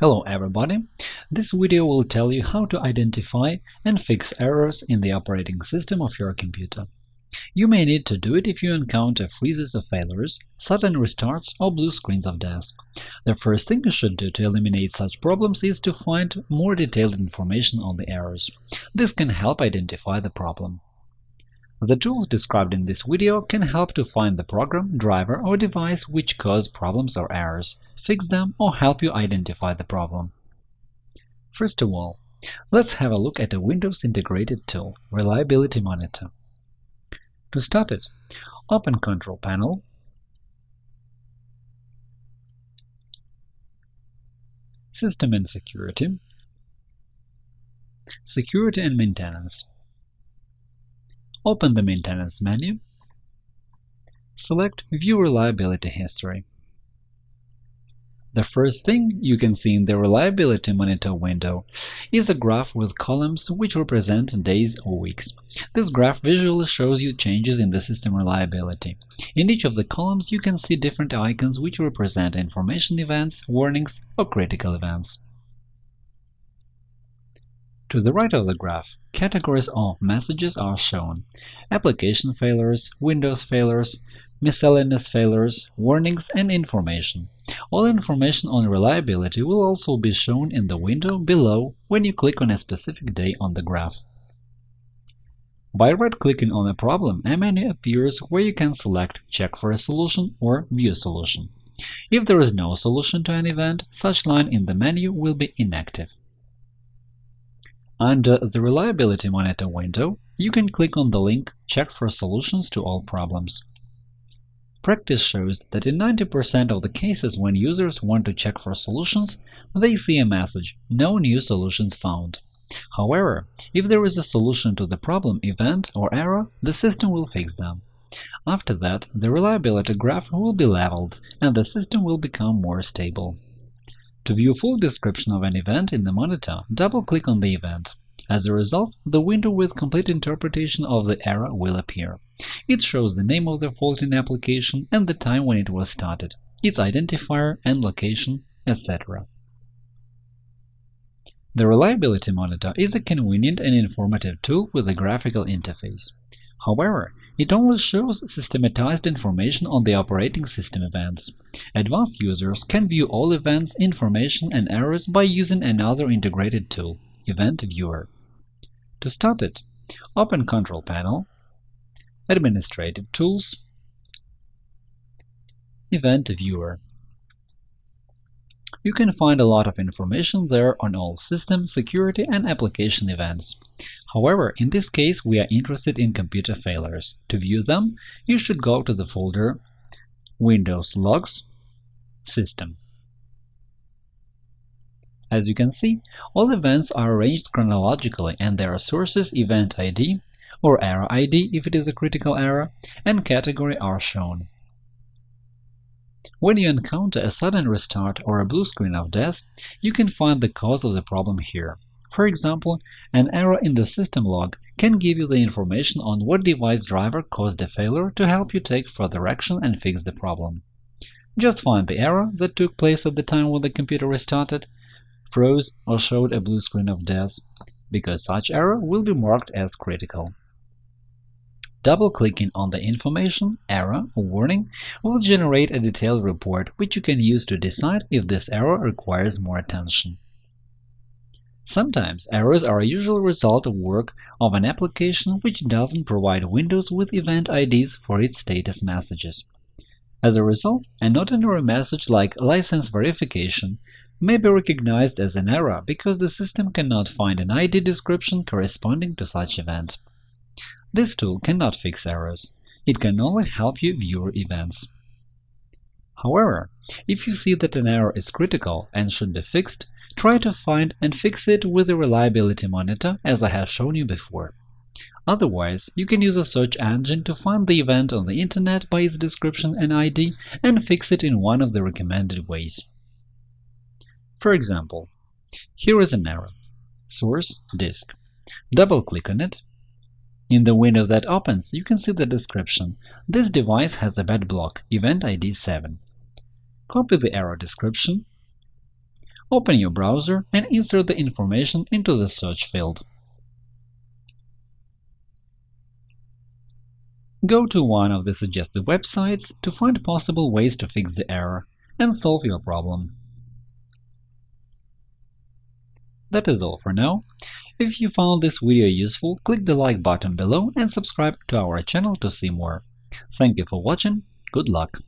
Hello everybody! This video will tell you how to identify and fix errors in the operating system of your computer. You may need to do it if you encounter freezes or failures, sudden restarts, or blue screens of death. The first thing you should do to eliminate such problems is to find more detailed information on the errors. This can help identify the problem. The tools described in this video can help to find the program, driver, or device which cause problems or errors, fix them, or help you identify the problem. First of all, let's have a look at a Windows integrated tool, Reliability Monitor. To start it, open Control Panel, System and Security, Security and Maintenance. Open the Maintenance menu. Select View Reliability History. The first thing you can see in the Reliability Monitor window is a graph with columns which represent days or weeks. This graph visually shows you changes in the system reliability. In each of the columns you can see different icons which represent information events, warnings, or critical events. To the right of the graph, categories of messages are shown – application failures, Windows failures, miscellaneous failures, warnings, and information. All information on reliability will also be shown in the window below when you click on a specific day on the graph. By right-clicking on a problem, a menu appears where you can select Check for a solution or View solution. If there is no solution to an event, such line in the menu will be inactive. Under the Reliability Monitor window, you can click on the link Check for solutions to all problems. Practice shows that in 90% of the cases when users want to check for solutions, they see a message “No new solutions found”. However, if there is a solution to the problem, event, or error, the system will fix them. After that, the reliability graph will be leveled, and the system will become more stable. To view full description of an event in the monitor, double-click on the event. As a result, the window with complete interpretation of the error will appear. It shows the name of the fault in application and the time when it was started, its identifier and location, etc. The Reliability Monitor is a convenient and informative tool with a graphical interface. However, it only shows systematized information on the operating system events. Advanced users can view all events, information, and errors by using another integrated tool – Event Viewer. To start it, open Control Panel, Administrative Tools, Event Viewer. You can find a lot of information there on all system, security, and application events. However, in this case, we are interested in computer failures. To view them, you should go to the folder Windows Logs System. As you can see, all events are arranged chronologically and their sources event ID or error ID if it is a critical error, and category are shown. When you encounter a sudden restart or a blue screen of death, you can find the cause of the problem here. For example, an error in the system log can give you the information on what device driver caused the failure to help you take further action and fix the problem. Just find the error that took place at the time when the computer restarted, froze, or showed a blue screen of death, because such error will be marked as critical. Double-clicking on the information, error, or warning will generate a detailed report which you can use to decide if this error requires more attention. Sometimes errors are a usual result of work of an application which doesn't provide Windows with event IDs for its status messages. As a result, an ordinary message like license verification may be recognized as an error because the system cannot find an ID description corresponding to such event. This tool cannot fix errors. It can only help you view events. However, if you see that an error is critical and should be fixed, try to find and fix it with the Reliability Monitor as I have shown you before. Otherwise, you can use a search engine to find the event on the internet by its description and ID and fix it in one of the recommended ways. For example, here is an error. Source disk. Double-click on it. In the window that opens, you can see the description. This device has a bad block, event ID 7. Copy the error description Open your browser and insert the information into the search field. Go to one of the suggested websites to find possible ways to fix the error and solve your problem. That is all for now. If you found this video useful, click the like button below and subscribe to our channel to see more. Thank you for watching, good luck!